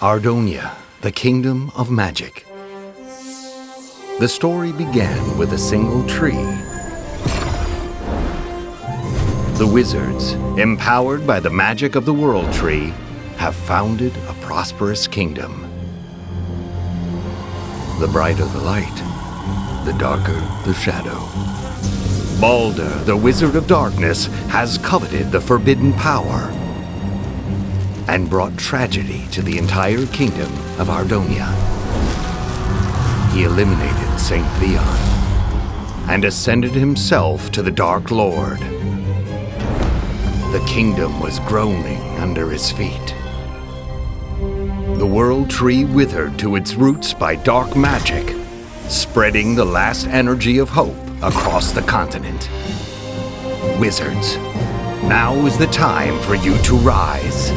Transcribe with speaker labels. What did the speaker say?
Speaker 1: Ardonia, the Kingdom of Magic. The story began with a single tree. The wizards, empowered by the magic of the World Tree, have founded a prosperous kingdom. The brighter the light, the darker the shadow. Balder, the Wizard of Darkness, has coveted the forbidden power and brought tragedy to the entire kingdom of Ardonia. He eliminated St. Theon and ascended himself to the Dark Lord. The kingdom was groaning under his feet. The World Tree withered to its roots by dark magic, spreading the last energy of hope across the continent. Wizards, now is the time for you to rise.